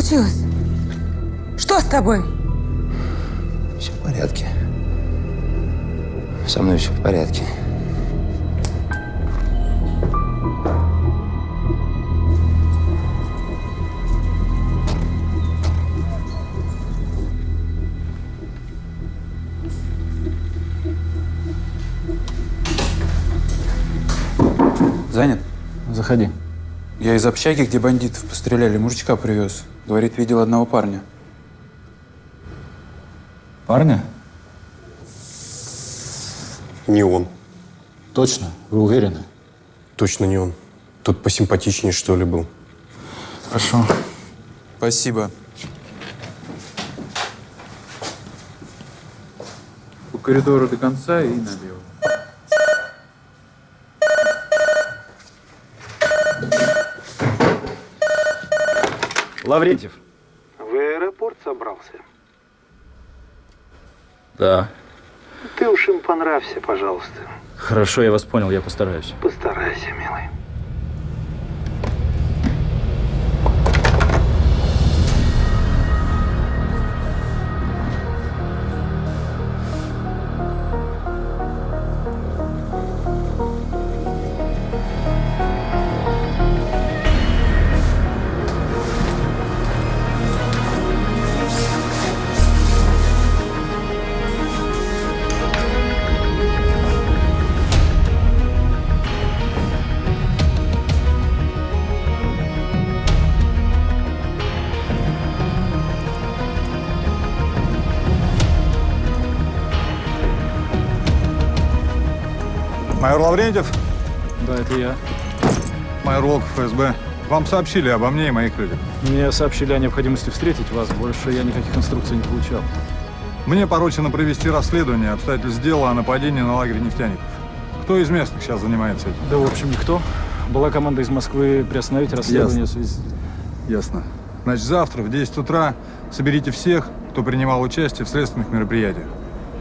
случилось? Что с тобой? Все в порядке. Со мной все в порядке. Занят? Заходи. Я из общаги, где бандитов постреляли, мужичка привез. Говорит, видел одного парня. Парня? Не он. Точно? Вы уверены? Точно не он. Тут посимпатичнее, что ли, был. Хорошо. Спасибо. По коридору до конца и налево. Лаврентьев. В аэропорт собрался? Да. Ты уж им понравься, пожалуйста. Хорошо, я вас понял, я постараюсь. Постарайся, милый. Лаврентьев, Да, это я. майор Волков, ФСБ. Вам сообщили обо мне и моих людях. Мне сообщили о необходимости встретить вас. Больше я никаких инструкций не получал. Мне поручено провести расследование обстоятельств дела о нападении на лагерь нефтяников. Кто из местных сейчас занимается этим? Да, в общем, никто. Была команда из Москвы приостановить расследование в связи... Ясно. Значит, завтра в 10 утра соберите всех, кто принимал участие в следственных мероприятиях.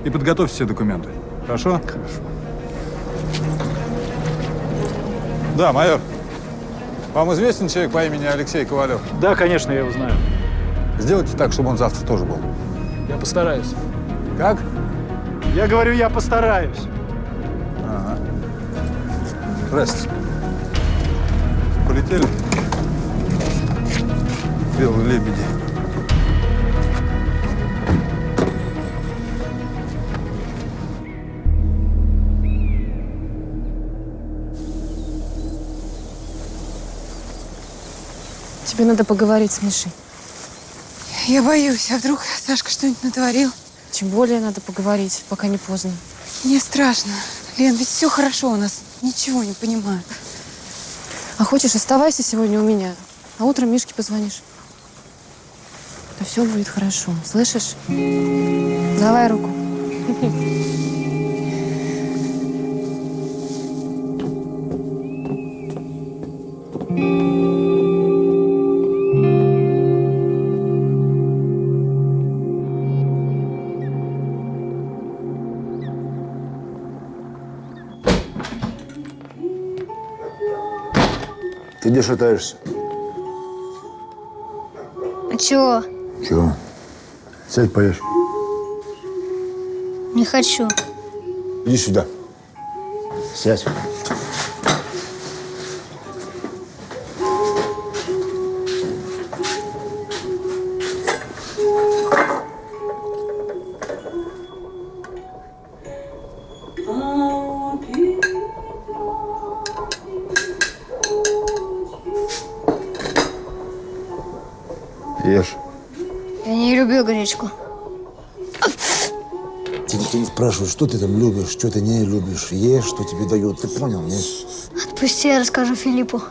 И подготовьте все документы. Хорошо? Хорошо. Да, майор. Вам известен человек по имени Алексей Ковалев? Да, конечно, я его знаю. Сделайте так, чтобы он завтра тоже был. Я постараюсь. Как? Я говорю, я постараюсь. Ага. Здрасте. Полетели? Белые лебеди. Тебе надо поговорить с Мишей. Я боюсь, а вдруг Сашка что-нибудь натворил? Тем более надо поговорить, пока не поздно. Мне страшно. Лен, ведь все хорошо у нас. Ничего не понимаю. А хочешь, оставайся сегодня у меня, а утром Мишке позвонишь. Да все будет хорошо, слышишь? Давай руку. где шатаешься? А чего? Чего? Сядь, поешь. Не хочу. Иди сюда. Сядь. Ешь. Я не люблю гречку. Никто не спрашивает, что ты там любишь, что ты не любишь. Ешь, что тебе дают. Ты понял, нет? Отпусти, я расскажу Филиппу.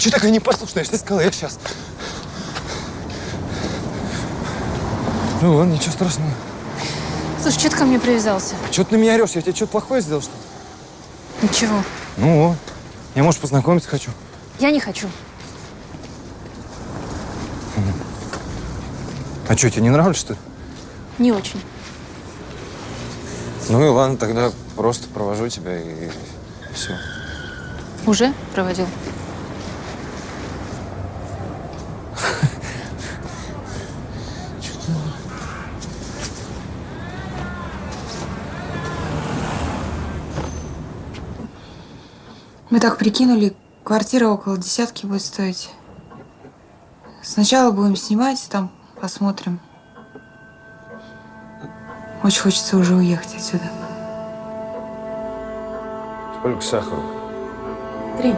Что такая непослушная? Я же сказала, я сейчас. Ну ладно, ничего страшного. Слушай, что ты ко мне привязался? Чего ты на меня орешь? Я тебе что-то плохое сделал, что ли? Ничего. Ну, вот. я, может, познакомиться хочу. Я не хочу. А что, тебе не нравлюсь, что ли? Не очень. Ну и ладно, тогда просто провожу тебя и все. Уже проводил? Мы так прикинули, квартира около десятки будет стоить. Сначала будем снимать, там посмотрим. Очень хочется уже уехать отсюда. Сколько сахару? Три.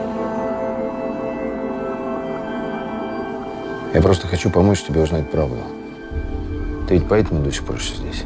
Я просто хочу помочь тебе узнать правду. Ты ведь поэтому до сих пор еще здесь?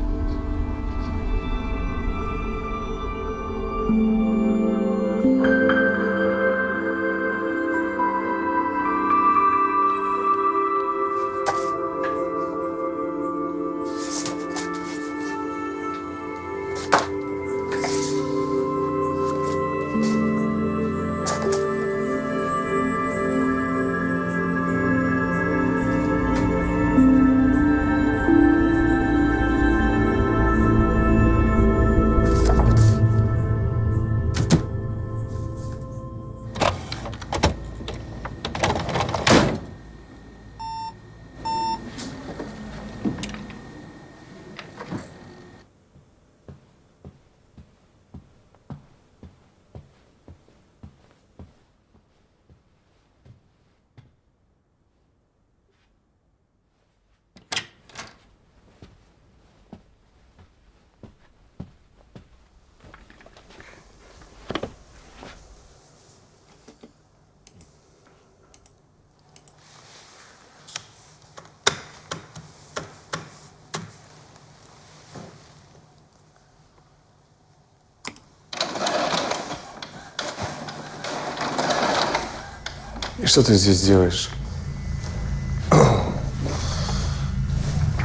И что ты здесь делаешь?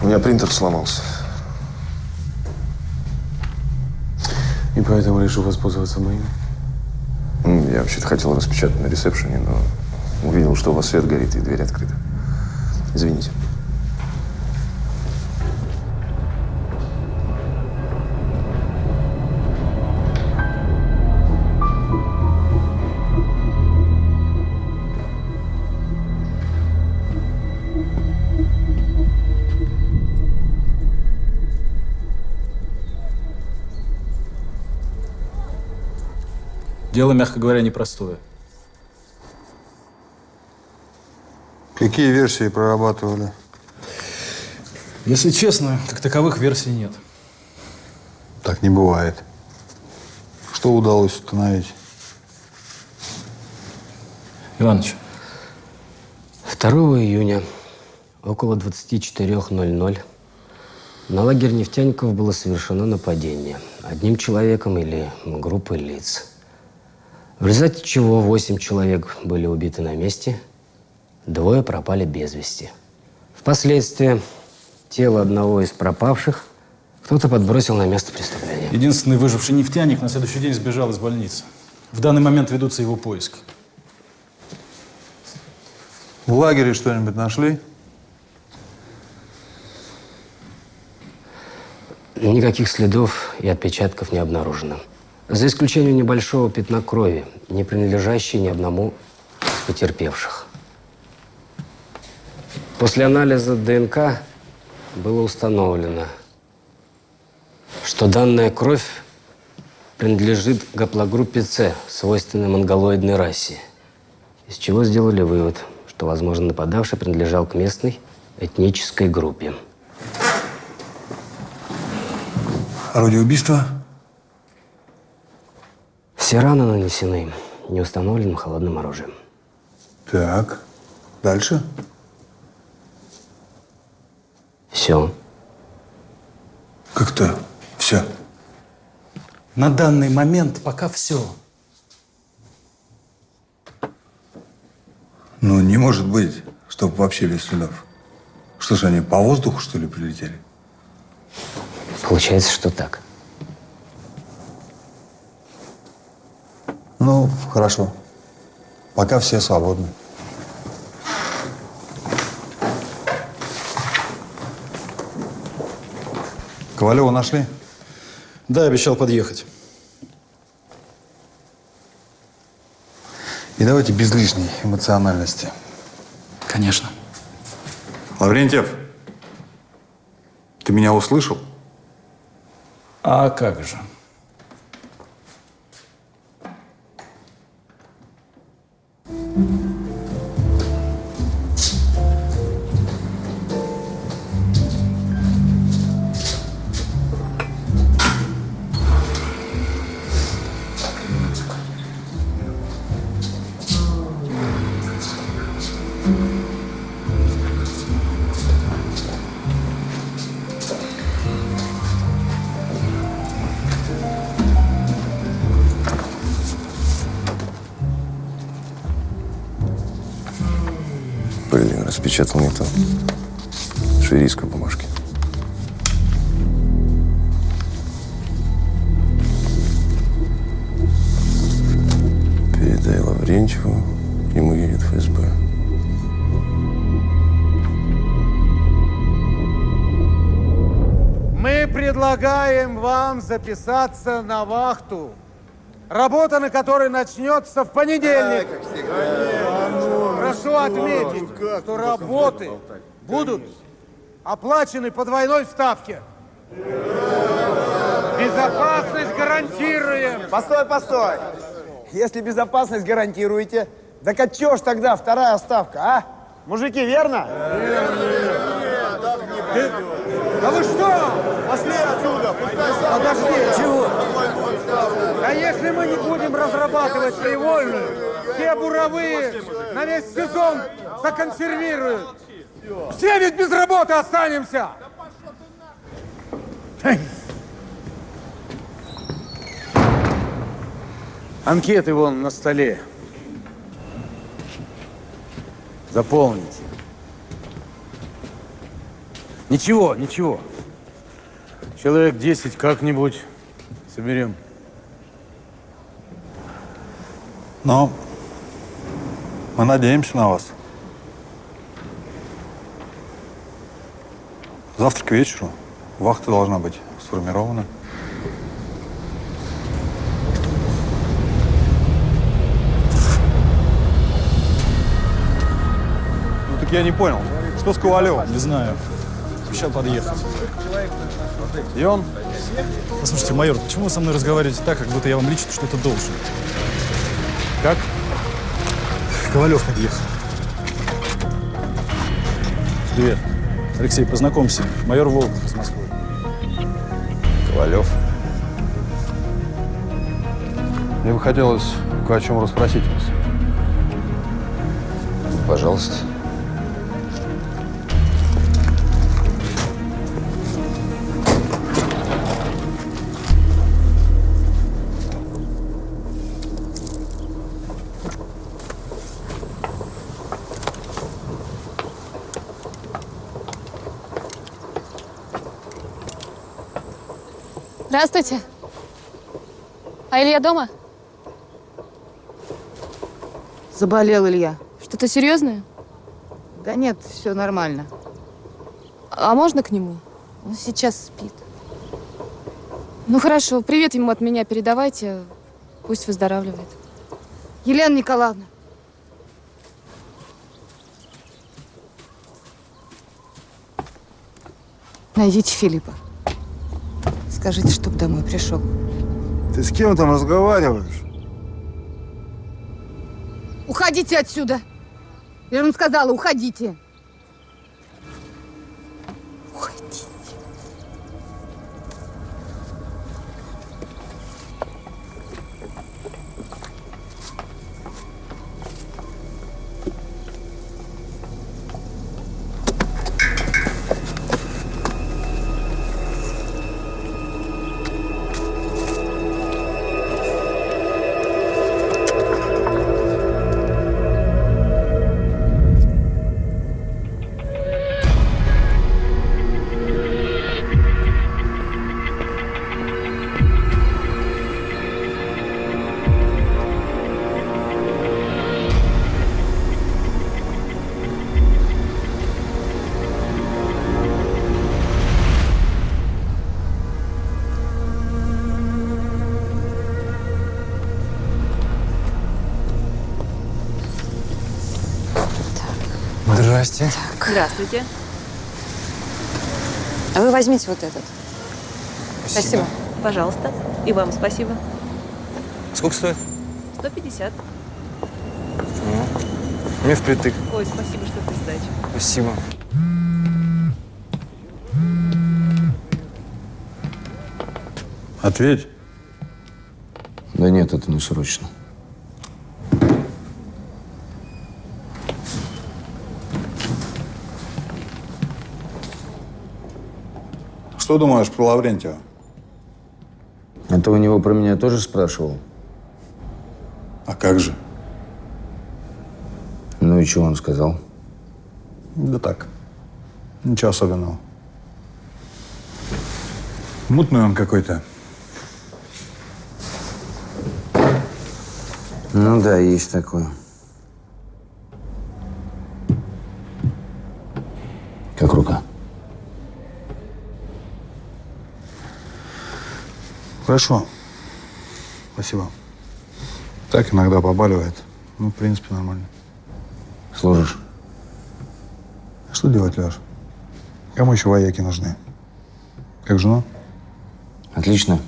У меня принтер сломался. И поэтому решил воспользоваться моим. М, Я вообще-то хотел распечатать на ресепшене, но Увидел, что у вас свет горит и дверь открыта. Извините. Дело, мягко говоря, непростое. Какие версии прорабатывали? Если честно, как таковых версий нет. Так не бывает. Что удалось установить? Иваныч, 2 июня около 24.00 на лагерь нефтяников было совершено нападение одним человеком или группой лиц. В результате чего 8 человек были убиты на месте, двое пропали без вести. Впоследствии тело одного из пропавших кто-то подбросил на место преступления. единственный выживший нефтяник на следующий день сбежал из больницы. В данный момент ведутся его поиски. В лагере что-нибудь нашли? Никаких следов и отпечатков не обнаружено. За исключением небольшого пятна крови, не принадлежащей ни одному из потерпевших. После анализа ДНК было установлено, что данная кровь принадлежит гаплогруппе С, свойственной монголоидной расе, из чего сделали вывод, что, возможно, нападавший принадлежал к местной этнической группе. Орудие убийства? Все раны нанесены неустановленным холодным оружием. Так. Дальше? Все. Как-то все. На данный момент пока все. Ну, не может быть, чтобы вообще без следов. Что ж, они по воздуху, что ли, прилетели? Получается, что так. Ну, хорошо. Пока все свободны. Ковалева нашли? Да, обещал подъехать. И давайте без лишней эмоциональности. Конечно. Лаврентьев, ты меня услышал? А как же? Блин, распечатал не то. Швейцарской бумажки. Передай Лаврентьеву, к нему едет ФСБ. Мы предлагаем вам записаться на вахту, работа на которой начнется в понедельник. Прошу отметить, что работы будут оплачены по двойной ставке. Безопасность гарантируем. Постой, постой. Если безопасность гарантируете, так а чё ж тогда вторая ставка, а? Мужики, верно? Да вы что? Пошли отсюда, пускай сам. Подожди, чего? А если мы не будем разрабатывать привольную, все буровые на весь сезон законсервируют. Все ведь без работы останемся. Анкеты вон на столе. Заполните. Ничего, ничего. Человек 10 как-нибудь соберем. Но Мы надеемся на вас. Завтра к вечеру вахта должна быть сформирована. Ну так я не понял, что с Ковалевым? Не знаю. Обещал подъехать. И он? Послушайте, майор, почему вы со мной разговариваете так, как будто я вам лично что-то должен? Как? Ковалев подъехал. Привет. Алексей, познакомься. Майор Волков из Москвы. Ковалев. Мне бы хотелось кое о чем расспросить вас. Пожалуйста. Здравствуйте. А Илья дома? Заболел Илья. Что-то серьезное? Да нет, все нормально. А можно к нему? Он сейчас спит. Ну хорошо, привет ему от меня передавайте. Пусть выздоравливает. Елена Николаевна. Найдите Филиппа. Скажите, чтоб домой пришел. Ты с кем там разговариваешь? Уходите отсюда! Я же вам сказала, уходите. Уходите. Здравствуйте. А вы возьмите вот этот. Спасибо. Пожалуйста. И вам спасибо. Сколько стоит? 150. Мне впритык. Ой, спасибо, что ты сдачи. Спасибо. Ответь. Да нет, это не срочно. Что думаешь про Лаврентьева? А ты у него про меня тоже спрашивал? А как же? Ну и что он сказал? Да так. Ничего особенного. Мутный он какой-то. Ну да, есть такое. Как рука? Хорошо. Спасибо. Так иногда побаливает. Ну, в принципе, нормально. Служишь? А Что делать, Леш? Кому еще вояки нужны? Как жена? Отлично.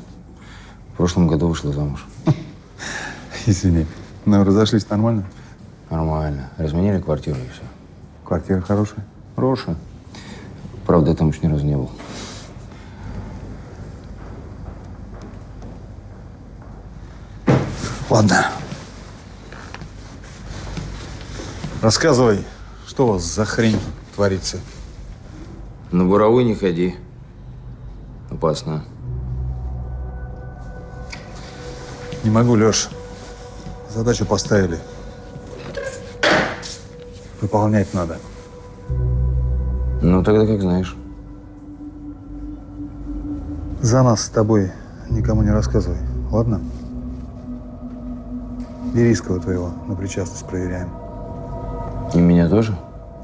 В прошлом году вышла замуж. Извини. Ну, разошлись нормально? Нормально. Разменили квартиру и все. Квартира хорошая? Хорошая. Правда, я там еще ни разу не был. Ладно. Рассказывай, что у вас за хрень творится? На буровой не ходи. Опасно. Не могу, Леш. Задачу поставили. Выполнять надо. Ну, тогда как знаешь. За нас с тобой никому не рассказывай, ладно? Берийского твоего на причастность проверяем. И меня тоже?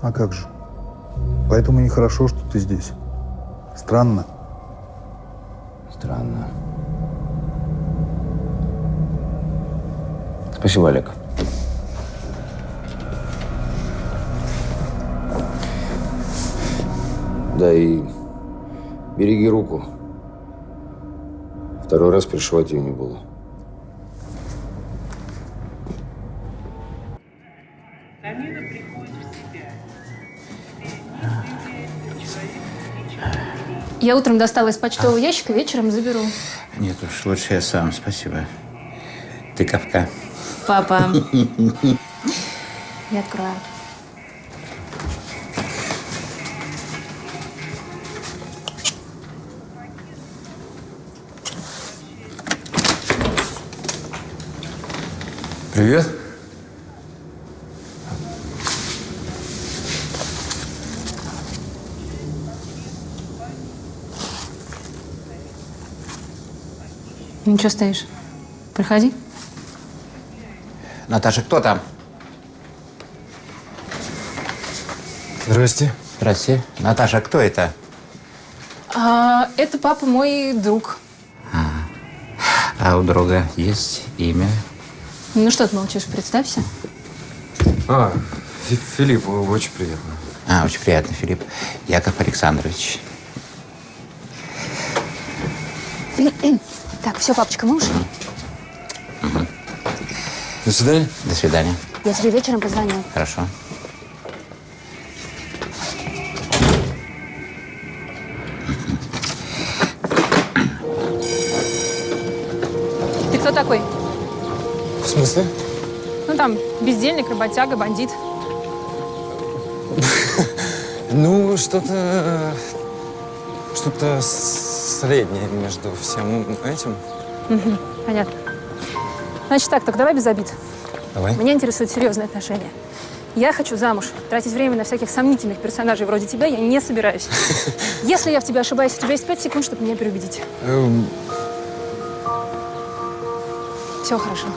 А как же? Поэтому нехорошо, что ты здесь. Странно. Странно. Спасибо, Олег. Да и береги руку. Второй раз пришивать ее не буду. Я утром достала из почтового ящика, вечером заберу. Нет уж, лучше я сам, спасибо. Ты капка. Папа. Я открою. Привет. Ну что стоишь? Проходи. Наташа, кто там? Здрасте. Здрасте. Наташа, кто это? А, это папа мой друг. А у друга есть имя? Ну что ты молчишь, представься. А, Фи- Филипп, очень приятно. А, очень приятно, Филипп. Яков Александрович. Так, все, папочка, мы ушли. До свидания. До свидания. Я тебе вечером позвоню. Хорошо. Ты кто такой? В смысле? Ну там, бездельник, работяга, бандит. Ну, что-то... Что-то среднее между всем этим. Мгм, понятно. Значит так, так давай без обид. Давай. Меня интересуют серьезные отношения. Я хочу замуж. Тратить время на всяких сомнительных персонажей вроде тебя я не собираюсь. Если я в тебя ошибаюсь, у тебя есть пять секунд, чтобы меня переубедить. Эм, Все хорошо.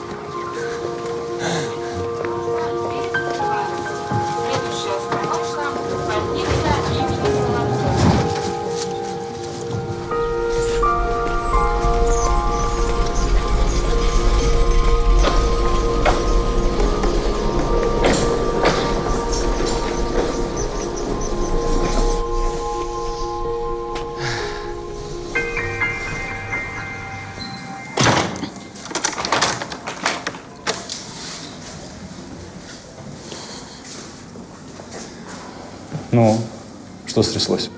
Стряслось?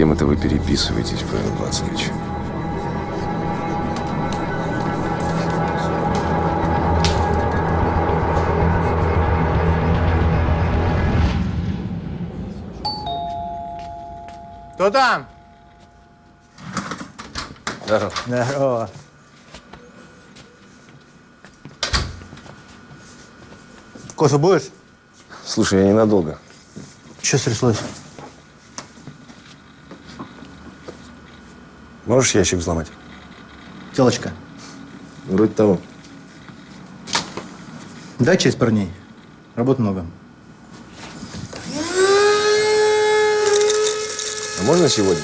кем это вы переписываетесь, Павел Вацлович? Кто там? Здорово. Здорово. Кофе будешь? Слушай, я ненадолго. Что стряслось? Можешь ящик взломать? Телочка, Вроде того. дай часть парней. Работы много. А можно сегодня?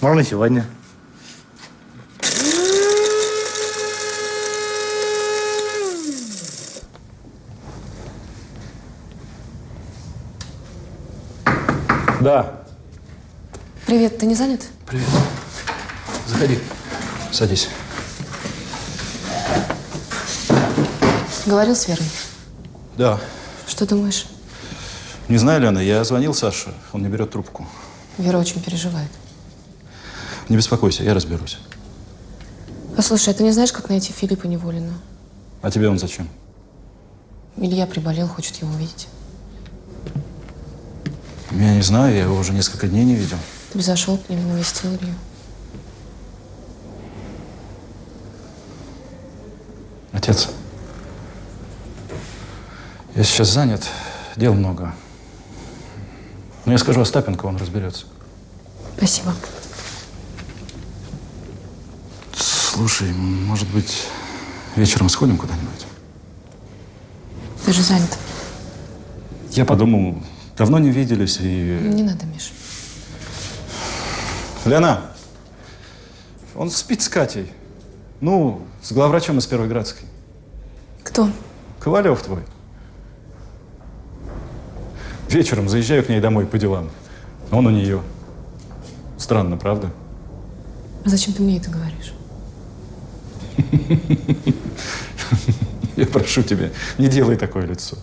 Можно сегодня. Да. Привет, ты не занят? Привет. Заходи. Садись. Говорил с Верой. Да. Что думаешь? Не знаю, Лена, я звонил Саше, он не берет трубку. Вера очень переживает. Не беспокойся, я разберусь. Послушай, а ты не знаешь, как найти Филиппа Неволина? А тебе он зачем? Илья приболел, хочет его увидеть. Я не знаю, я его уже несколько дней не видел. Ты бы зашел к нему, навестил Илью. Отец, я сейчас занят, дел много. Но я скажу Остапенко, он разберется. Спасибо. Слушай, может быть, вечером сходим куда-нибудь? Ты же занят. Я подумал, давно не виделись и... Не надо, Миш. Лена, он спит с Катей. Ну, с главврачом из Первой Градской. Кто? Ковалев твой. Вечером заезжаю к ней домой по делам. Он у нее. Странно, правда? А зачем ты мне это говоришь? Я прошу тебя, не делай такое лицо.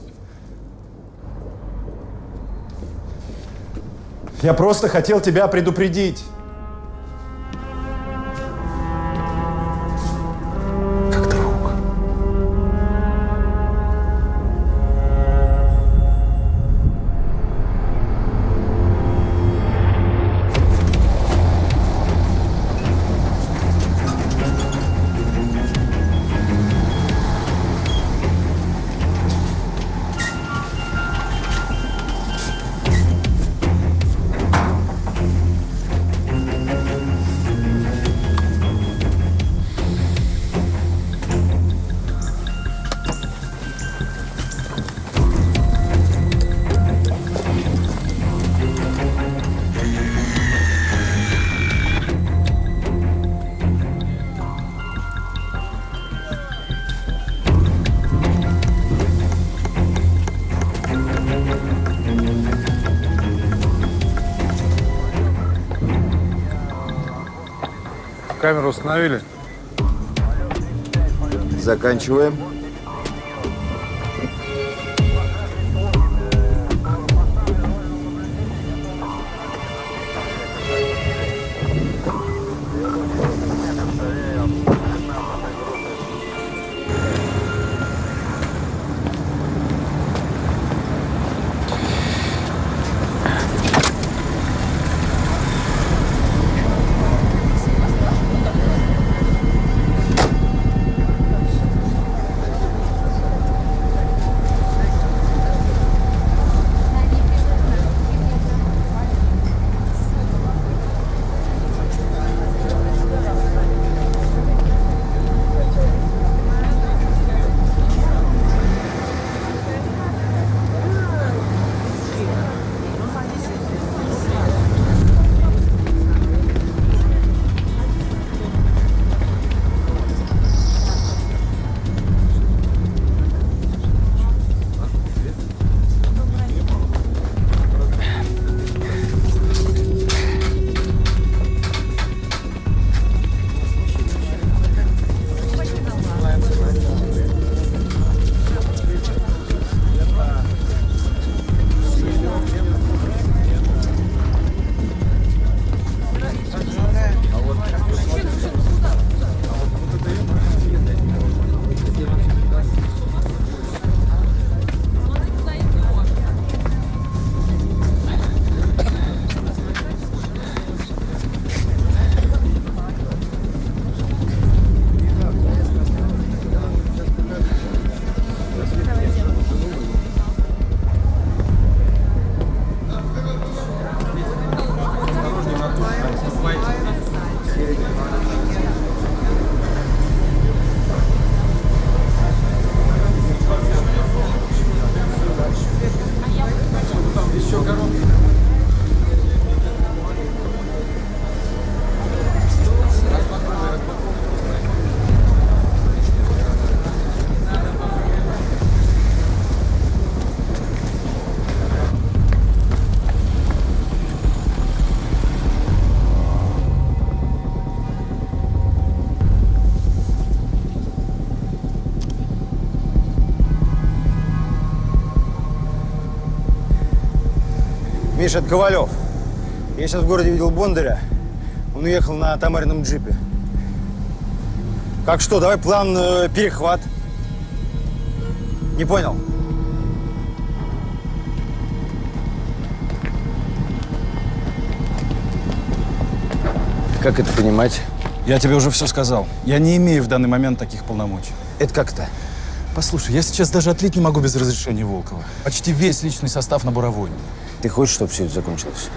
Я просто хотел тебя предупредить. Заканчиваем. Это Ковалев. Я сейчас в городе видел Бондаря. Он уехал на Тамарином джипе. Как что, давай план э, перехват. Не понял? Как это понимать? Я тебе уже все сказал. Я не имею в данный момент таких полномочий. Это как-то? Послушай, я сейчас даже отлить не могу без разрешения Волкова. Почти весь личный состав на буровойне. Ты хочешь, чтобы все это закончилось?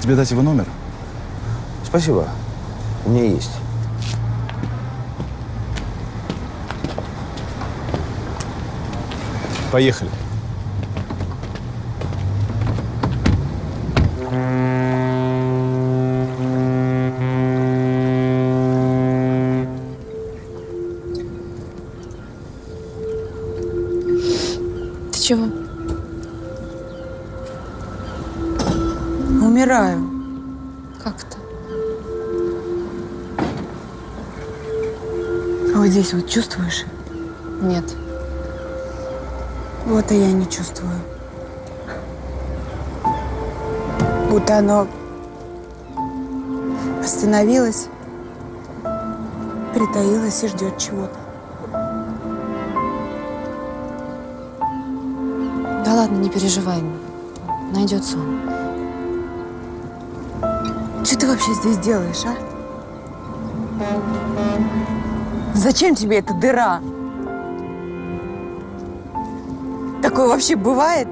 Тебе дать его номер? Спасибо. У меня есть. Поехали. Чувствуешь? Нет. Вот и я не чувствую. Будто оно остановилось, притаилось и ждет чего-то. Да ладно, не переживай. Найдется он. Что ты вообще здесь делаешь, а? Зачем тебе эта дыра? Такое вообще бывает?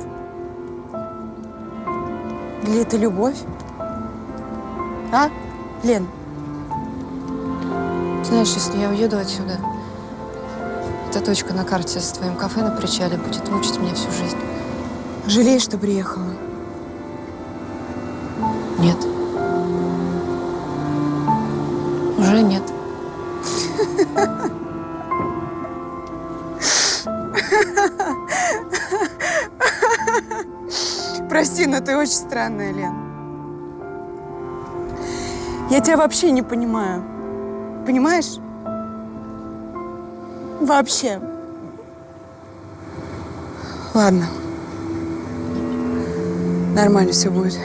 Или это любовь? А, Лен? Знаешь, если я уеду отсюда, эта точка на карте с твоим кафе на причале будет мучить меня всю жизнь. Жалеешь, что приехала? Нет. Уже нет. Очень странная, Лен. Я тебя вообще не понимаю. Понимаешь? Вообще. Ладно. Нормально все будет.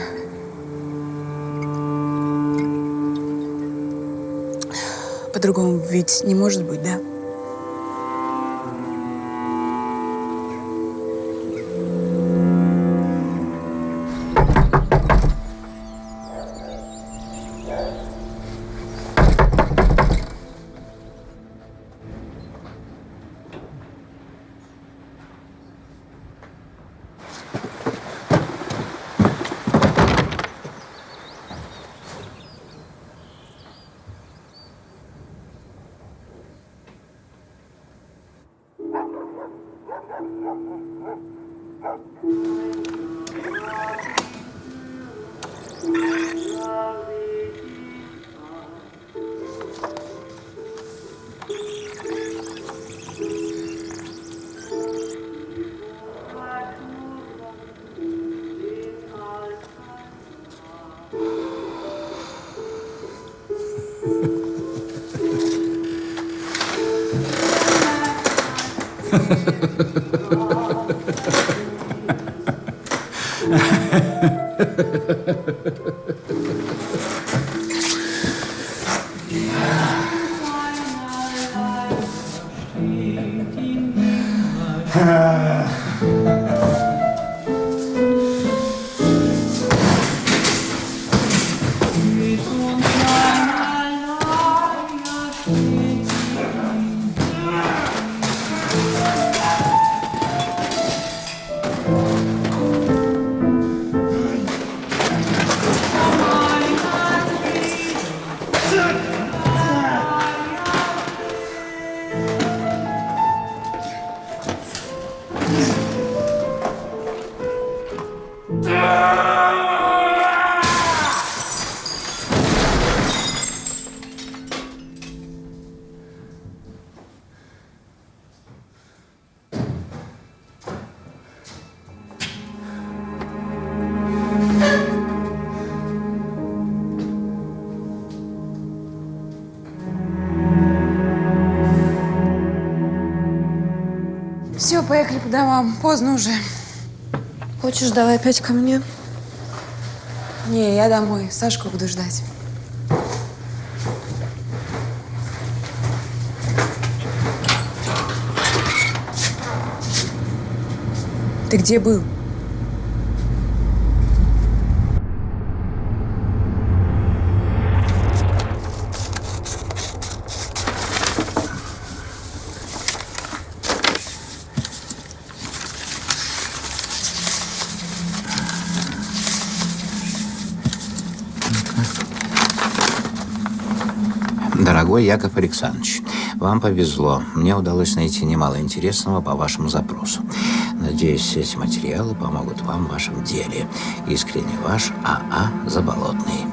По-другому ведь не может быть, да? Домам. Поздно уже. Хочешь, давай опять ко мне? Не, я домой. Сашку буду ждать. Ты где был? Дорогой Яков Александрович, вам повезло. Мне удалось найти немало интересного по вашему запросу. Надеюсь, эти материалы помогут вам в вашем деле. Искренне ваш АА Заболотный.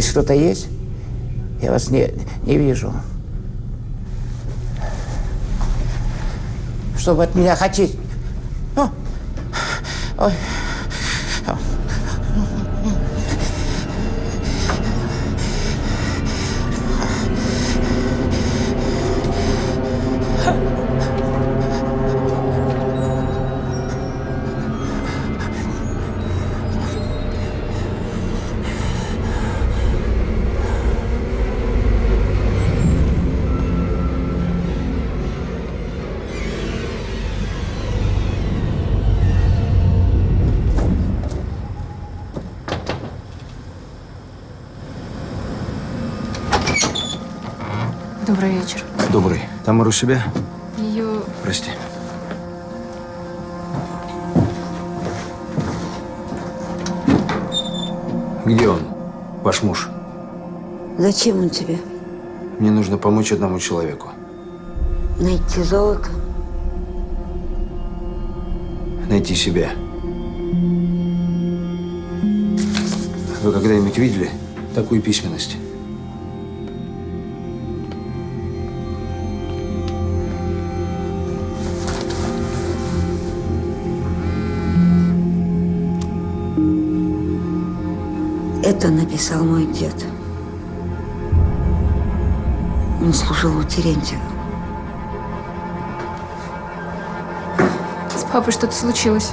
Здесь кто-то есть? Я вас не, не вижу. Что вы от меня хотите? О! Ой. Тамара у себя? Ее... Прости. Где он, ваш муж? Зачем он тебе? Мне нужно помочь одному человеку. Найти золото? Найти себя. Вы когда-нибудь видели такую письменность? Это написал мой дед. Он служил у Терентьева. С папой что-то случилось.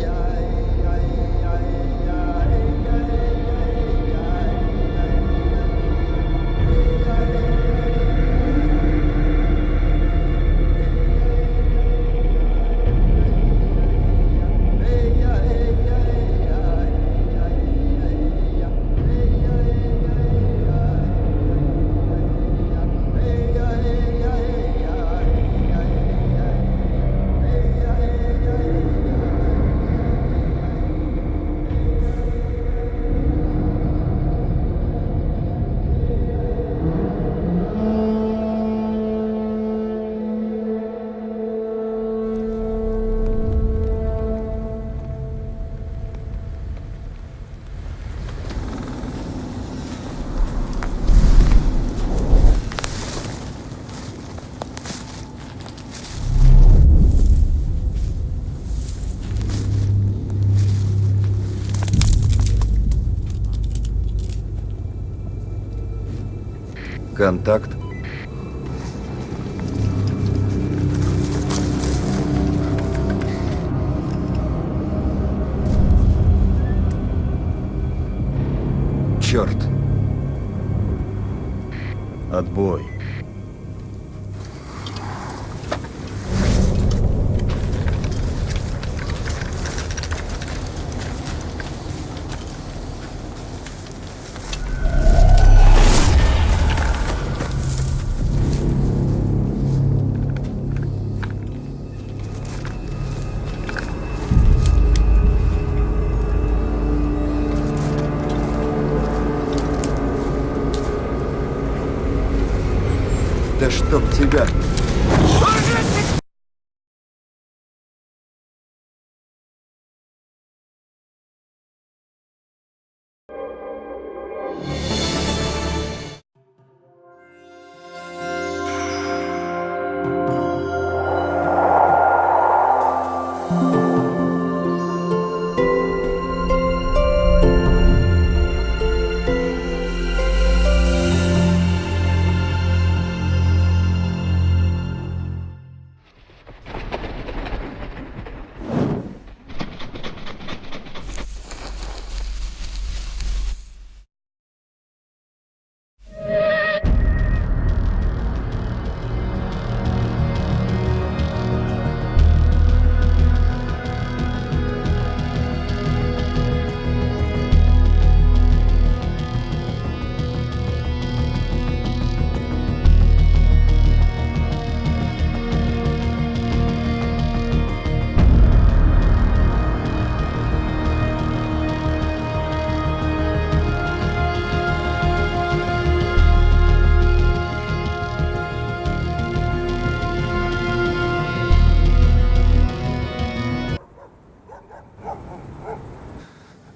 Контакт.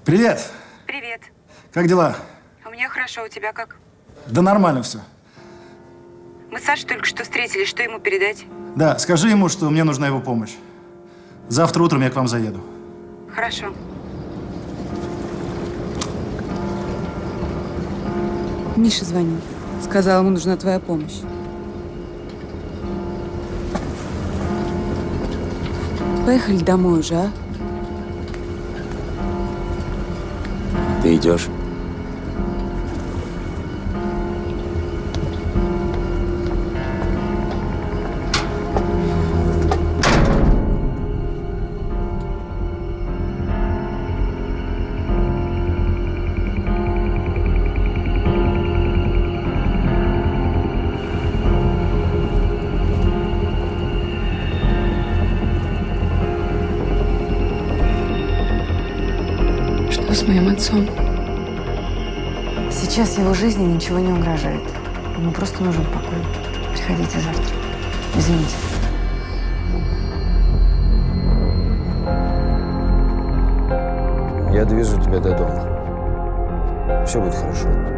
Привет. Привет. Как дела? У меня хорошо, у тебя как? Да нормально все. Мы с Сашей только что встретились, что ему передать? Да, скажи ему, что мне нужна его помощь. Завтра утром я к вам заеду. Хорошо. Миша звонил. Сказал, ему нужна твоя помощь. Поехали домой уже, а? Ты идешь? Жизни ничего не угрожает. Ему просто нужен покой. Приходите завтра. Извините. Я довезу тебя до дома. Все будет хорошо.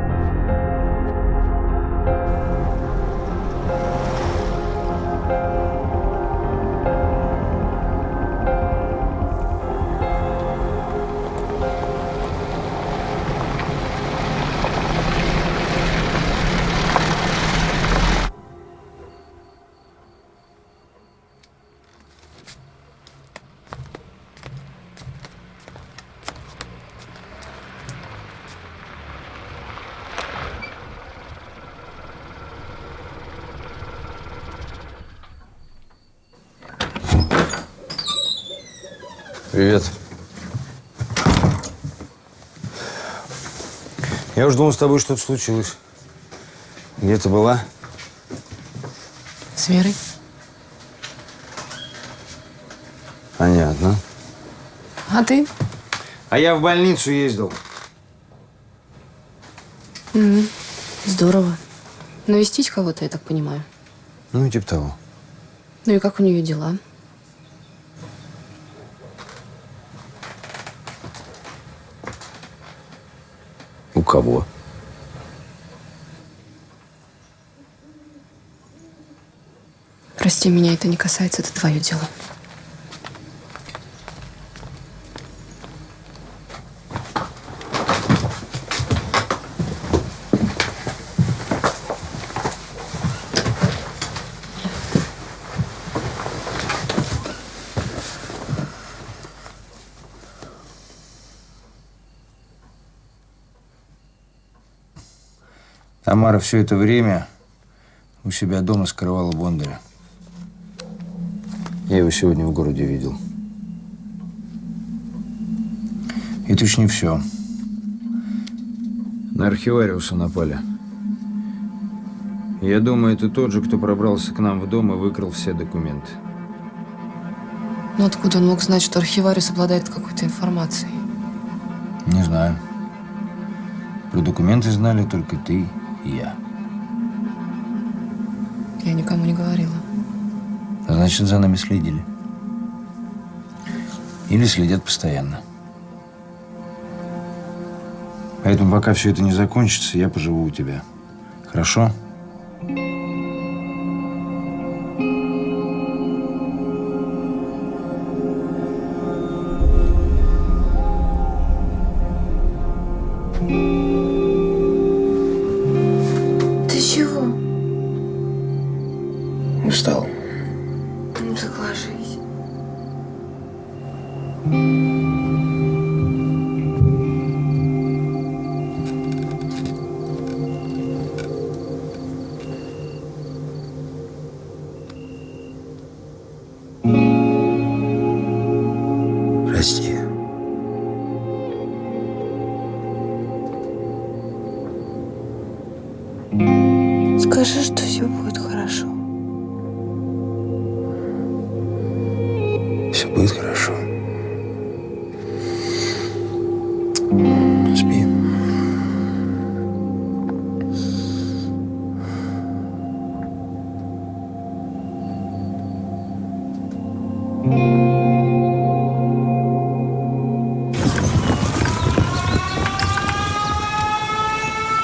Я уж думал, с тобой что-то случилось. Где ты была? С Верой? Понятно. А ты? А я в больницу ездил. Мгм. Здорово. Навестить кого-то, я так понимаю. Ну, типа того. Ну и как у нее дела? Кого? Прости, меня это не касается, это твое дело. Тамара все это время у себя дома скрывала Бондаря. Я его сегодня в городе видел. И не все. На архивариуса напали. Я думаю, это тот же, кто пробрался к нам в дом и выкрал все документы. Но откуда он мог знать, что архивариус обладает какой-то информацией? Не знаю. Про документы знали только ты я. Я никому не говорила. Значит, за нами следили. Или следят постоянно. Поэтому пока все это не закончится, я поживу у тебя. Хорошо? Ты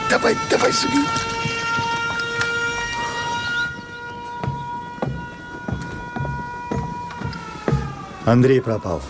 Давай, давай, живи. Андрей пропал.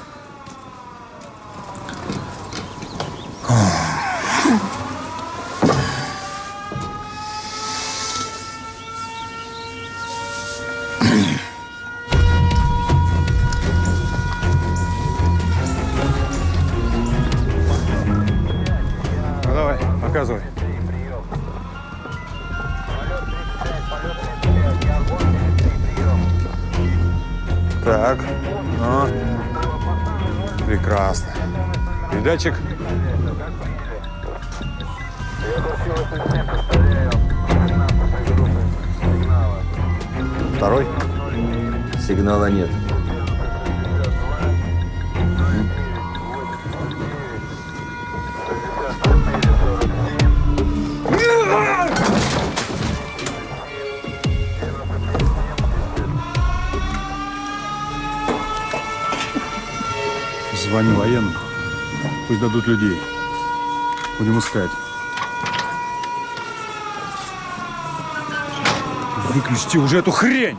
Передатчик. Дадут людей. Будем искать. Выключите уже эту хрень!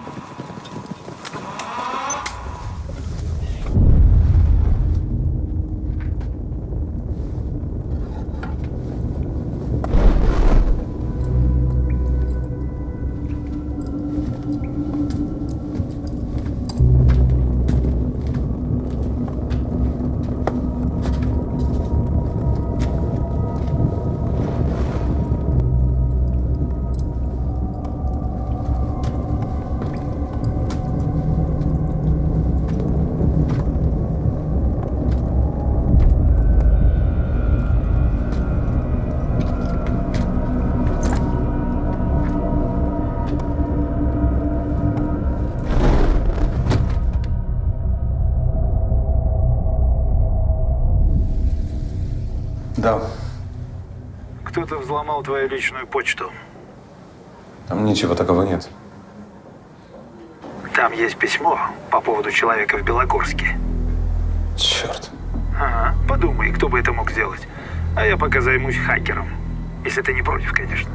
Твою личную почту. Там ничего такого нет. Там есть письмо по поводу человека в Белогорске. Черт. Ага. Подумай, кто бы это мог сделать. А я пока займусь хакером. Если ты не против, конечно.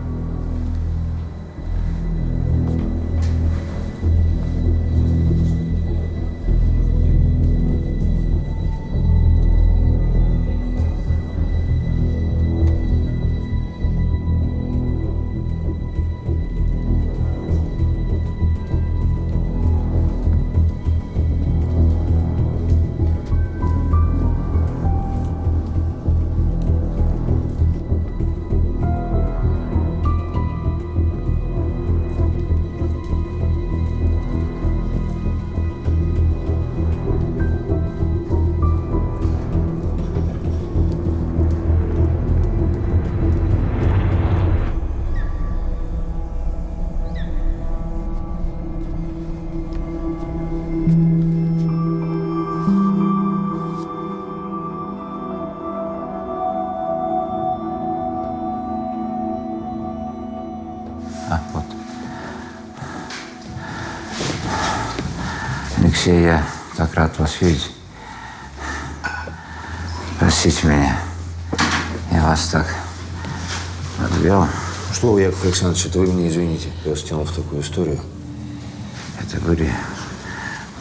Алексей, я так рад вас видеть. Простите меня. Я вас так подвел. Что вы, Яков Александрович, это вы мне извините. Я вас тянул в такую историю. Это были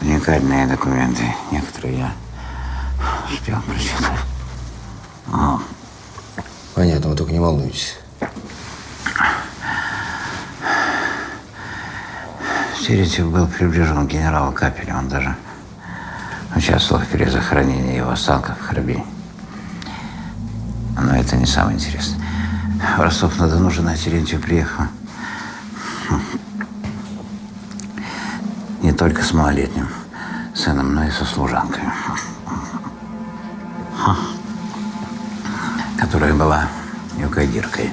уникальные документы. Некоторые я успел прочитать. Но Понятно, вы только не волнуйтесь. Терентьев был приближен к генералу Капелю. Он даже участвовал в перезахоронении его останков в Харбине. Но это не самое интересное. В Ростов-на-Дону жена Терентьев приехала не только с малолетним сыном, но и со служанкой, которая была юкагиркой.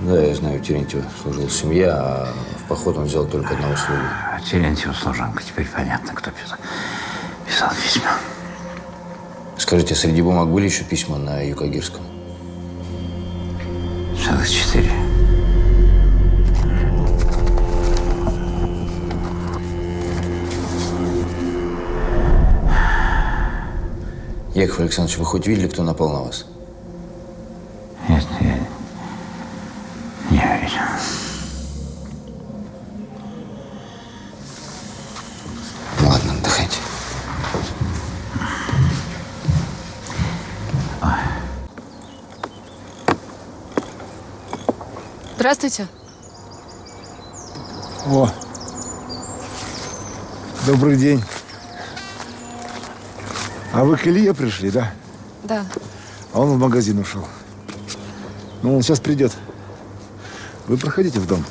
Да, я знаю, у Терентьева служила семья, а в поход он взял только одного слугу. Терентьев служанка. Теперь понятно, кто писал, писал письма. Скажите, среди бумаг были еще письма на Юкагирском? Целых четыре. Яков Александрович, вы хоть видели, кто напал на вас? Здравствуйте. О, добрый день. А вы к Илье пришли, да? Да. А он в магазин ушел. Ну, он сейчас придет. Вы проходите в дом.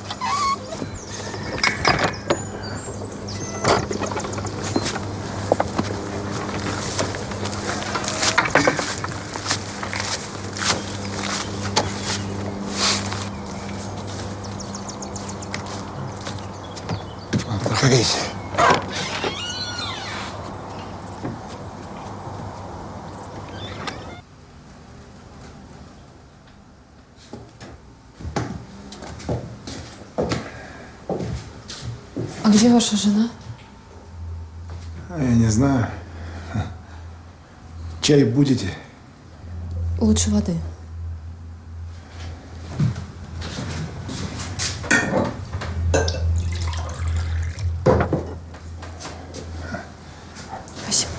Ваша жена? Я не знаю. Чай будете? Лучше воды. Спасибо.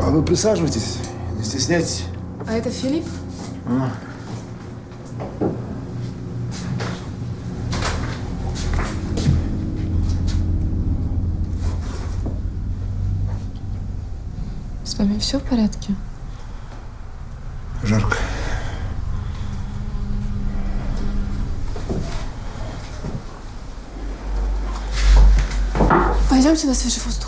А вы присаживайтесь, не стесняйтесь. А это Филипп? А. С вами все в порядке? Жарко. Пойдемте на свежий воздух.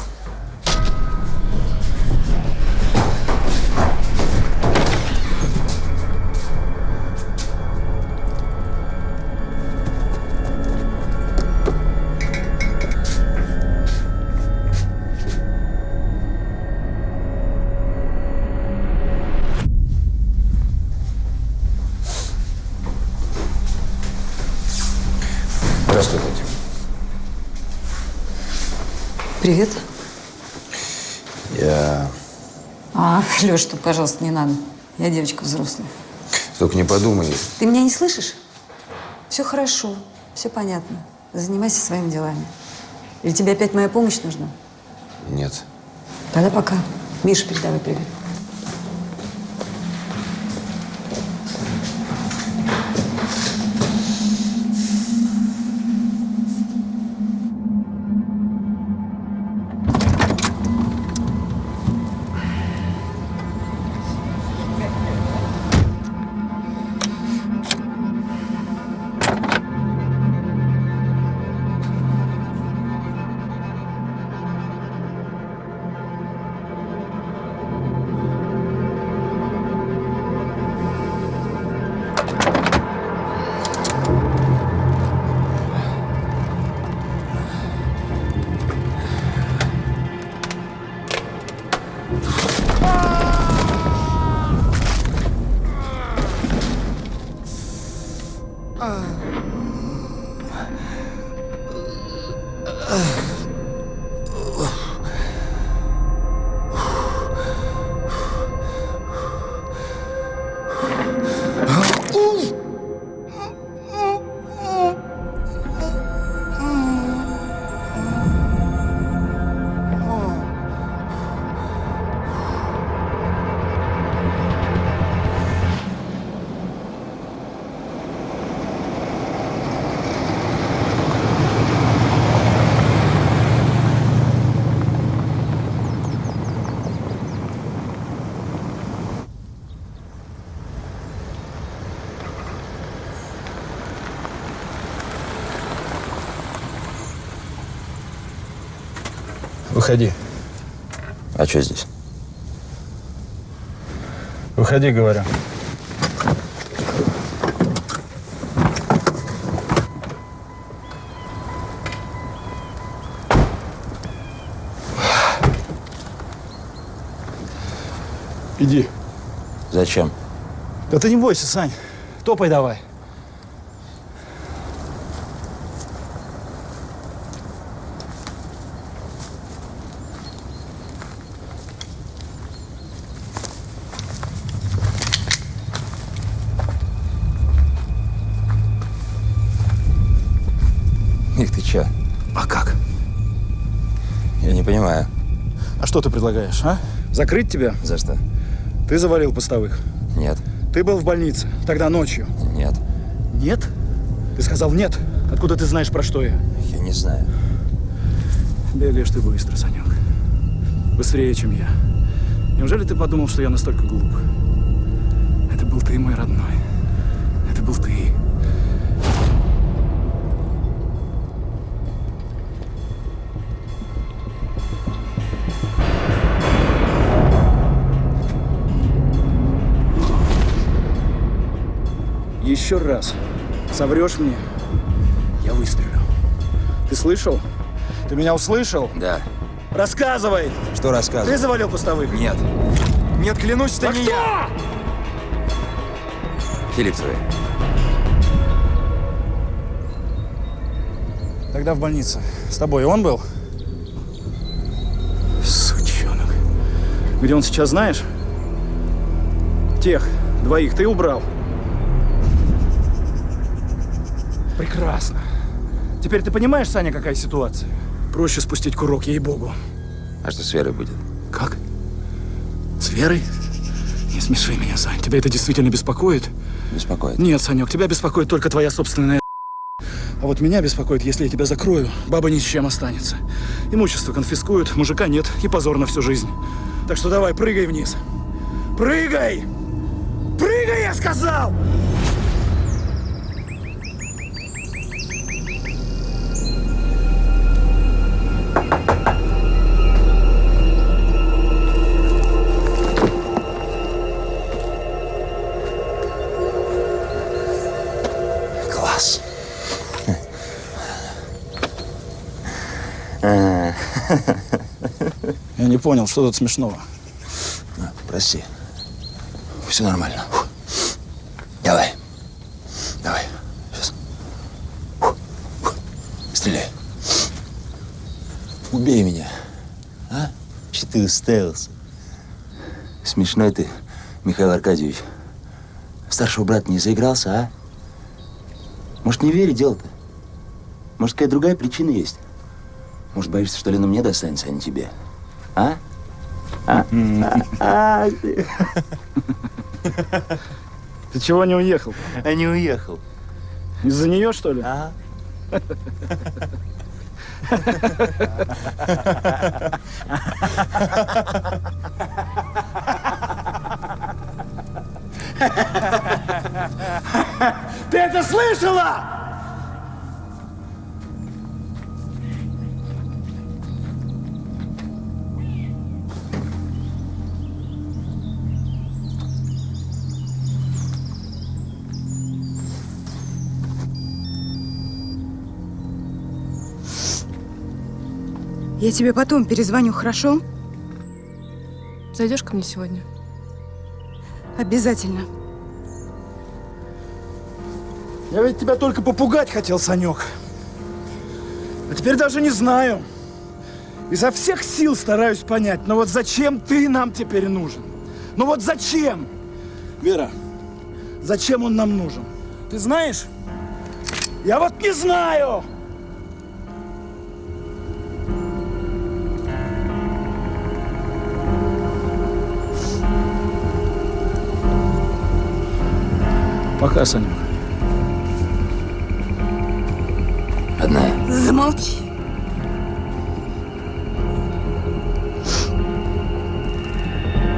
Привет. Я... А, Леш, тут, пожалуйста, не надо. Я девочка взрослая. Только не подумай. Ты меня не слышишь? Все хорошо, все понятно. Занимайся своими делами. Или тебе опять моя помощь нужна? Нет. Тогда пока. Миша, передавай привет. Выходи. А что здесь? Выходи, говорю. Иди. Зачем? Да ты не бойся, Сань. Топай давай. Что ты предлагаешь, а? Закрыть тебя? За что? Ты завалил постовых. Нет. Ты был в больнице. Тогда ночью. Нет. Нет? Ты сказал нет. Откуда ты знаешь, про что я? Я не знаю. Бегаешь ты быстро, Санек. Быстрее, чем я. Неужели ты подумал, что я настолько глуп? Это был ты, мой родной. Еще раз соврешь мне, я выстрелю. Ты слышал? Ты меня услышал? Да. Рассказывай! Что рассказывать? Ты завалил постовых? Нет. Нет, клянусь, это Да не кто? я. Филипп твой. Тогда в больнице. С тобой он был? Сучонок. Где он сейчас, знаешь? Тех двоих ты убрал. Прекрасно. Теперь ты понимаешь, Саня, какая ситуация? Проще спустить курок, ей-богу. А что с Верой будет? Как? С Верой? Не смеши меня, Сань. Тебя это действительно беспокоит? Беспокоит. Нет, Санек, тебя беспокоит только твоя собственная А вот меня беспокоит, если я тебя закрою, баба ни с чем останется. Имущество конфискуют, мужика нет и позор на всю жизнь. Так что давай, прыгай вниз. Прыгай! Прыгай, я сказал! Понял, что тут смешного. Прости. Все нормально. Фу. Давай. Давай. Сейчас. Стреляй. Убей меня. А? Че ты уставился? Смешной ты, Михаил Аркадьевич. Старшего брата не заигрался, а? Может, не верить дело-то? Может, какая другая причина есть? Может, боишься, что Лена мне достанется, а не тебе? А? А? А? Ты чего не уехал? А не уехал. Из-за нее, что ли? Ага. Ты это слышала? Я тебе потом перезвоню, хорошо? Зайдешь ко мне сегодня? Обязательно. Я ведь тебя только попугать хотел, Санек. А теперь даже не знаю. Изо всех сил стараюсь понять, но вот зачем ты нам теперь нужен? Ну вот зачем? Вера, зачем он нам нужен? Ты знаешь? Я вот не знаю! Пока, Санек. Родная. Замолчи.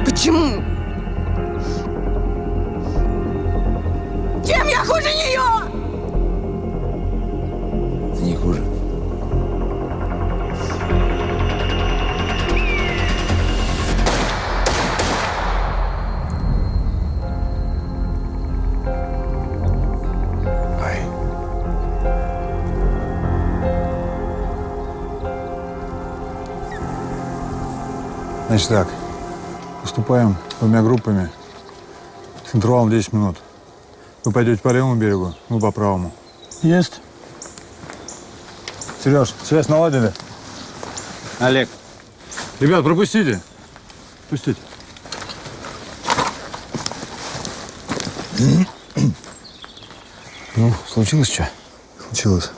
Почему? Чем я хуже нее? Значит так, поступаем двумя группами с интервалом 10 минут. Вы пойдете по левому берегу, мы по правому. Есть. Сереж, связь наладили? Олег. Ребят, пропустите. Пустите. Ну, случилось что? Случилось.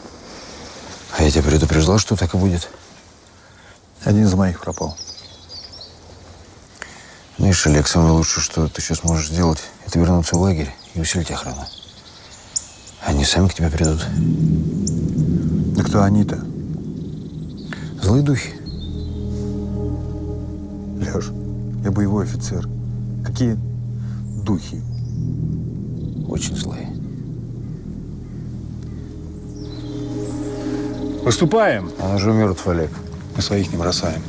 А я тебя предупреждал, что так и будет. Один из моих пропал. Знаешь, Олег, самое лучшее, что ты сейчас можешь сделать, это вернуться в лагерь и усилить охрану. Они сами к тебе придут. Да кто они-то? Злые духи. Леш, я боевой офицер. Какие духи? Очень злые. Поступаем. Он уже мертв, Олег. Мы своих не бросаем.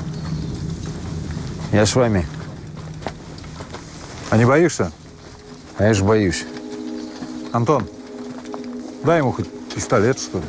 Я с вами. А не боишься? А я же боюсь. Антон, дай ему хоть пистолет, что ли.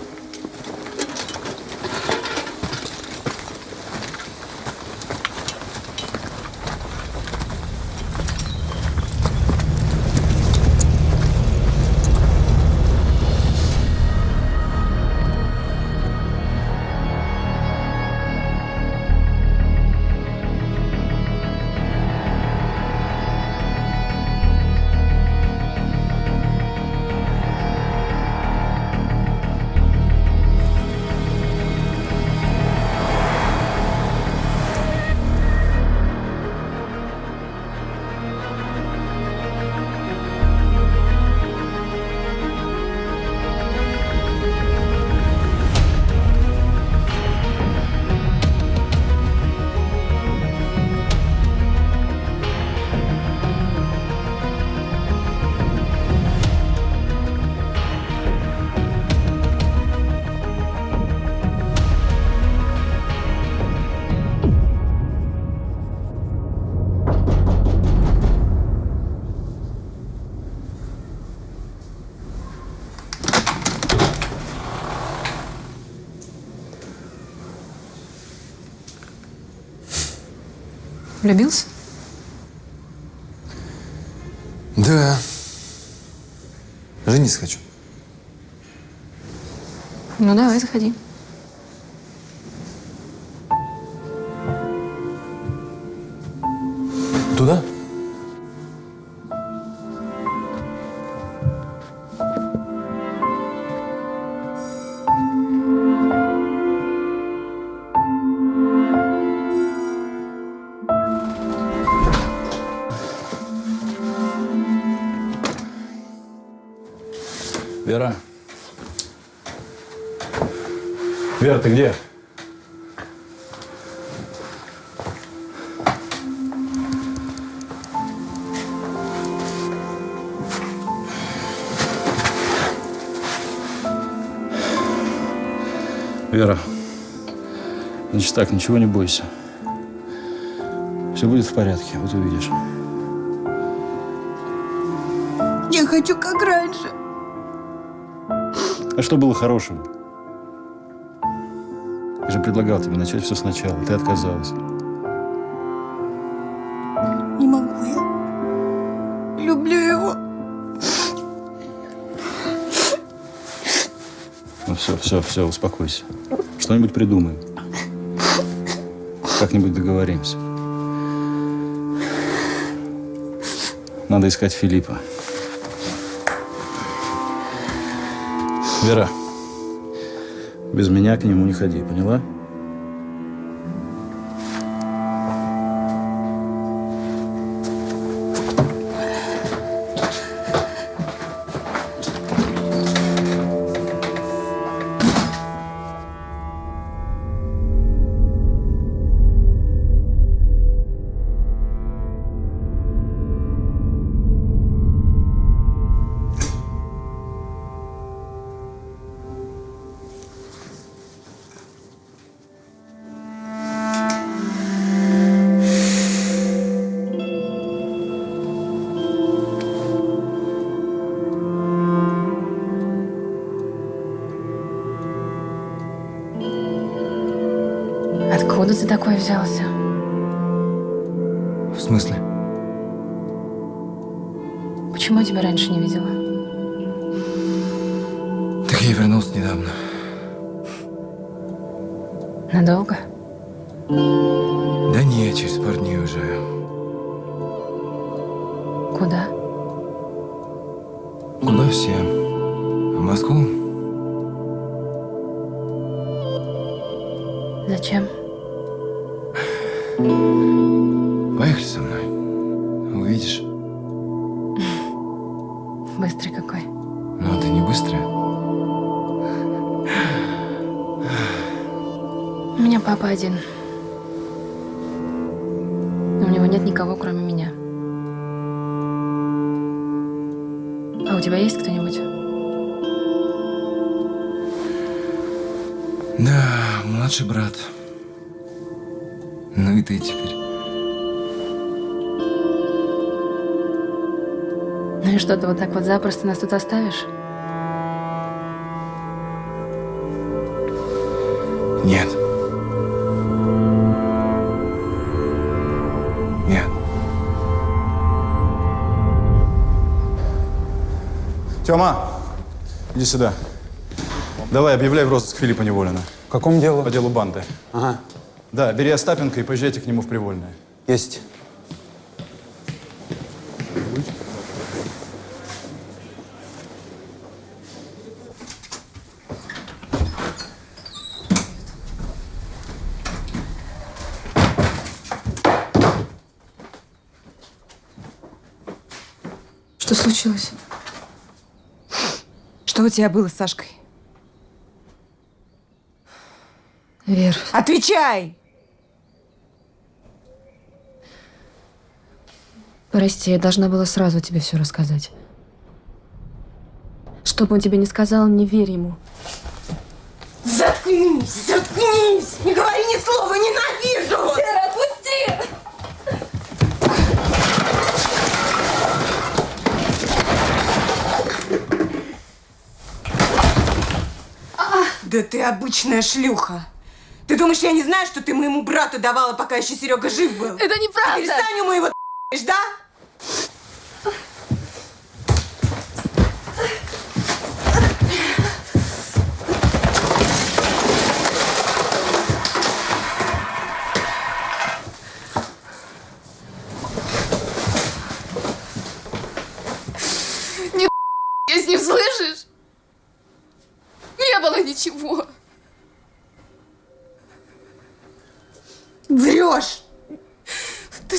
Влюбился? Да. Жениться хочу. Ну, давай, заходи. Вера, ты где? Вера, значит так, ничего не бойся. Все будет в порядке, вот увидишь. Я хочу как раньше. А что было хорошего? Же предлагал тебе начать все сначала, ты отказалась. Не могу я. Люблю его. Ну все, все, все, успокойся. Что-нибудь придумаем. Как-нибудь договоримся. Надо искать Филиппа. Вера, без меня к нему не ходи, поняла? Я вернулся недавно. Надолго? Да не, через пару дней уже. Куда? Куда все? В Москву? Зачем? Поехали со мной. Увидишь. Один. У него нет никого, кроме меня. А у тебя есть кто-нибудь? Да, младший брат. Ну и ты теперь. Ну и что, ты вот так вот запросто нас тут оставишь? Тёма, иди сюда. Давай, объявляй в розыск Филиппа Неволина. В каком делу? По делу банды. Ага. Да, бери Остапенко и поезжайте к нему в Привольное. Есть. Что случилось? Что у тебя было с Сашкой? Вер, Отвечай! прости, я должна была сразу тебе все рассказать. Что бы он тебе не сказал, не верь ему. Заткнись! Заткнись! Не говори ни слова! Ненавижу! Вера, отпусти! Да ты обычная шлюха! Ты думаешь, я не знаю, что ты моему брату давала, пока еще Серега жив был? Это неправда! Теперь Саню моего да? Не я с ним, слышишь? Не было ничего. Врешь! Ты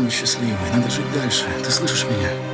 Быть счастливой. Надо жить дальше. Ты слышишь меня?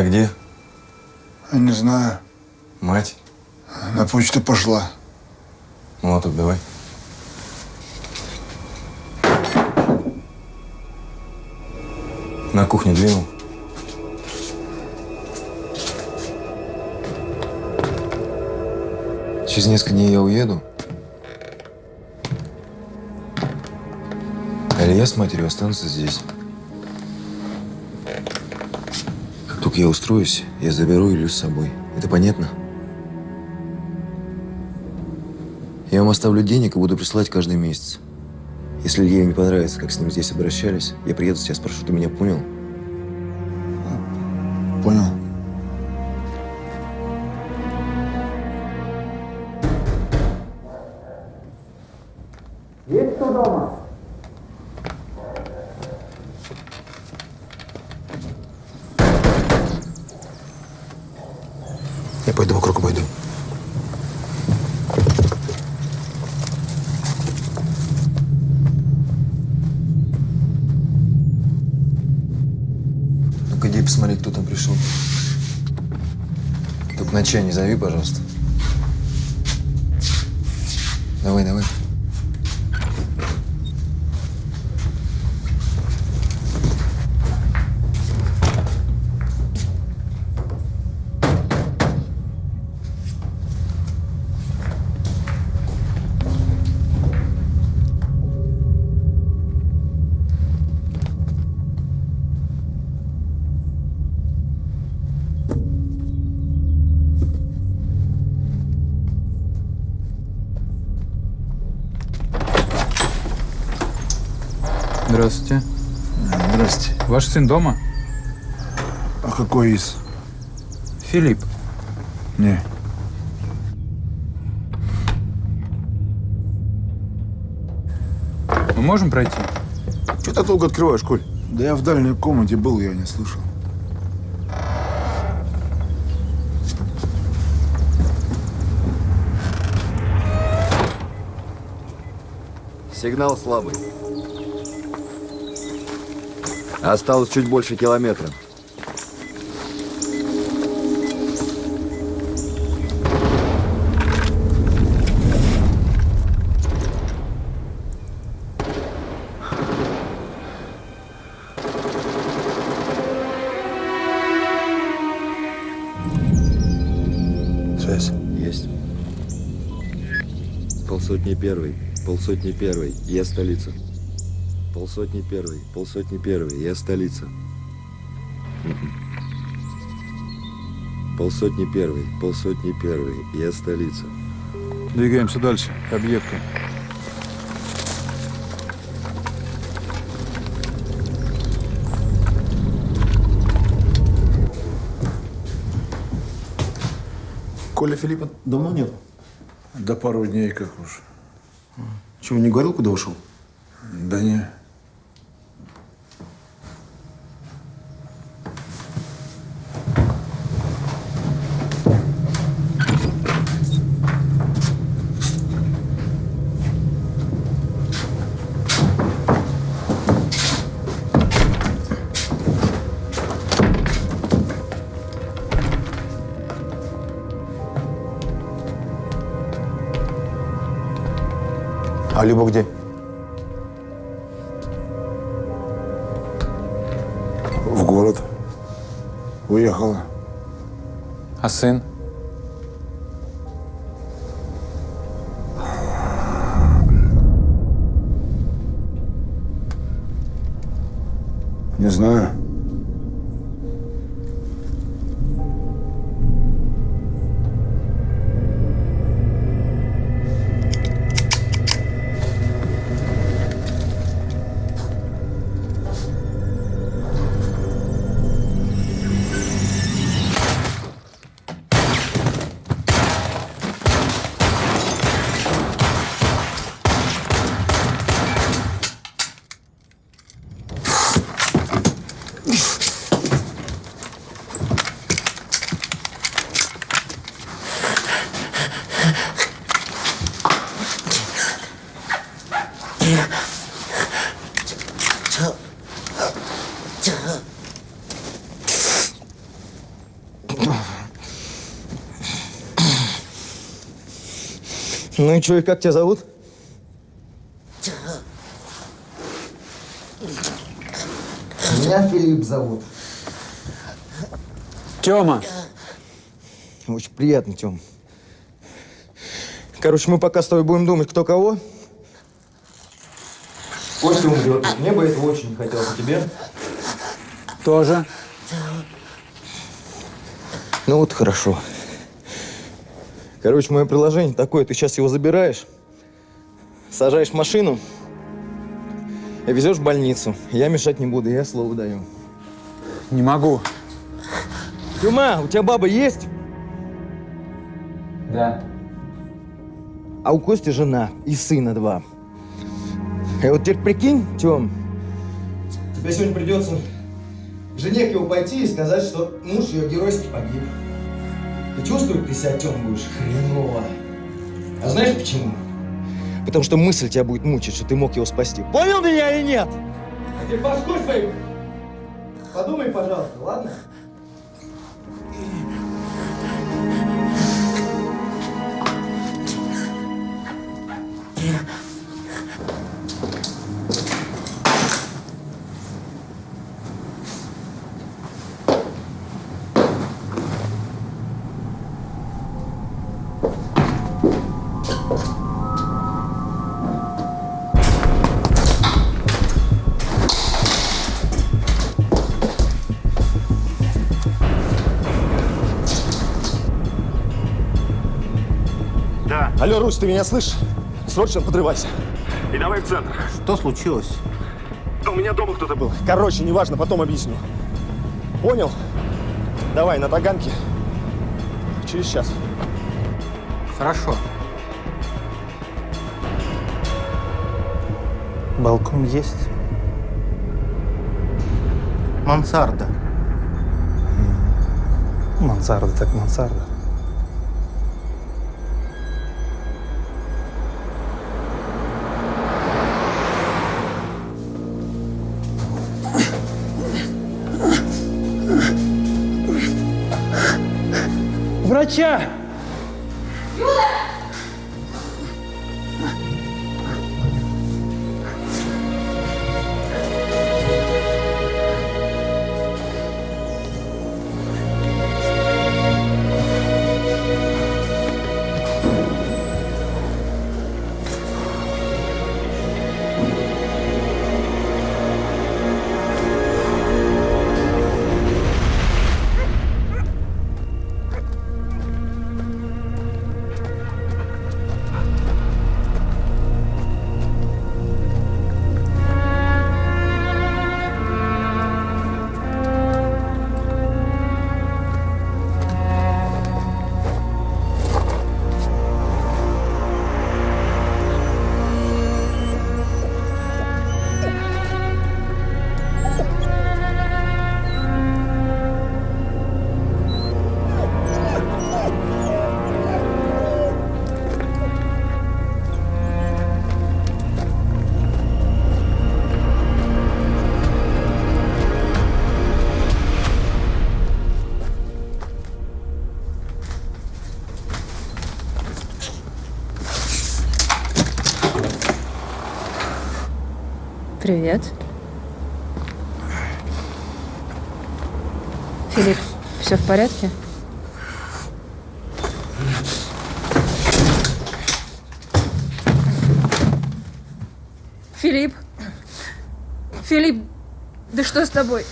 Илья где? Не знаю. Мать? На почту пошла. Молоток давай. На кухне двинул. Через несколько дней я уеду. А Илья с матерью останутся здесь. Только я устроюсь, я заберу Илью с собой. Это понятно? Я вам оставлю денег и буду присылать каждый месяц. Если Илье не понравится, как с ним здесь обращались, я приеду тебя спрошу, ты меня понял? Понял. Сын дома? А какой из? Филипп. Не. Мы можем пройти? Что ты долго открываешь, Коль? Да я в дальней комнате был, я не слышал. Сигнал слабый. Осталось чуть больше километра. Связь. Есть. Полсотни первый, полсотни первый, я столица. Полсотни первый, полсотни первый, я столица. Полсотни первый, полсотни первый, я столица. Двигаемся дальше, к объекту. Коля Филиппа давно нет? Да пару дней как уж. Чего, не говорил, куда ушел? Да не. Люба где? В город. Уехала. А сын? Ну и что, и как тебя зовут? Меня Филипп зовут. Тёма! Очень приятно, Тём. Короче, мы пока с тобой будем думать, кто кого. Костя умрет. Мне бы этого очень не хотелось. А тебе? Тоже. Ну вот хорошо. Короче, мое приложение такое. Ты сейчас его забираешь, сажаешь в машину и везешь в больницу. Я мешать не буду, я слово даю. Не могу. Тюма, у тебя баба есть? Да. А у Кости жена и сына два. И вот теперь прикинь, Тём, тебе сегодня придется жене к его пойти и сказать, что муж ее геройски погиб. И чувствовать ты себя, Тём, будешь хреново. А знаешь почему? Потому что мысль тебя будет мучить, что ты мог его спасти. Понял меня или нет? А теперь башкой свою подумай, пожалуйста, ладно? Алло, Русь, ты меня слышишь? Срочно подрывайся. И давай в центр. Что случилось? У меня дома кто-то был. Короче, неважно, потом объясню. Понял? Давай, на Таганке. Через час. Хорошо. Балкон есть? Мансарда. Мансарда так мансарда. Привет. Филипп, все в порядке? Филипп! Филипп, да что с тобой?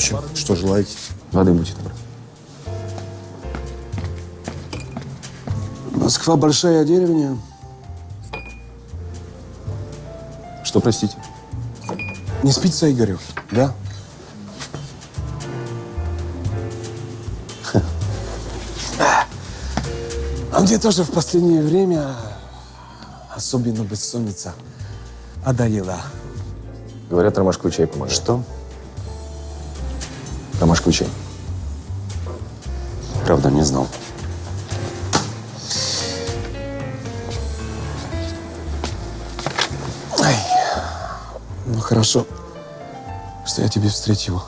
Ночи. Что желаете? Воды будьте добры. Москва большая деревня. Что, простите? Не спится Игорю, да? А мне тоже в последнее время, особенно бессонница, одоела. Говорят, ромашковый чай помогает. Что? Ромашковый чай. Правда, не знал. Ай, ну хорошо, что я тебя встретил.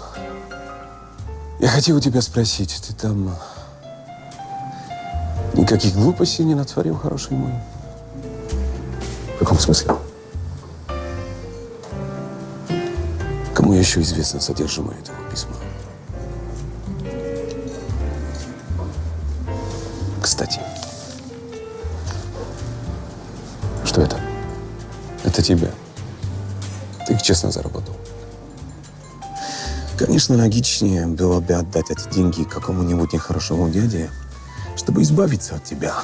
Я хотел у тебя спросить, ты там никаких глупостей не натворил, хороший мой? В каком смысле? Кому еще известно содержимое этого письма? Это тебя. Ты их честно заработал. Конечно, логичнее было бы отдать эти деньги какому-нибудь нехорошему дяде, чтобы избавиться от тебя.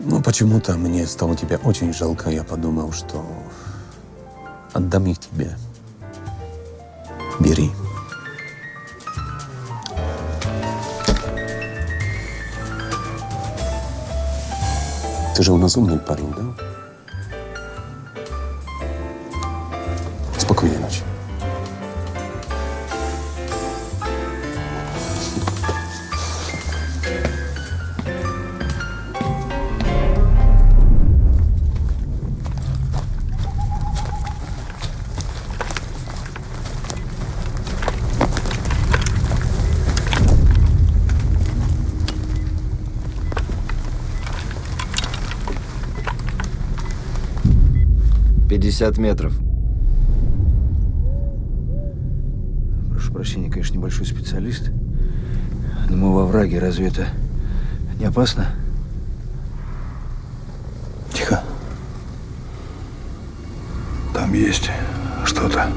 Но почему-то мне стало тебя очень жалко. Я подумал, что отдам их тебе. Бери. Ты же у нас умный парень, да? 50 метров. Прошу прощения, конечно, небольшой специалист. Но мы во враге, разве это не опасно? Тихо. Там есть что-то.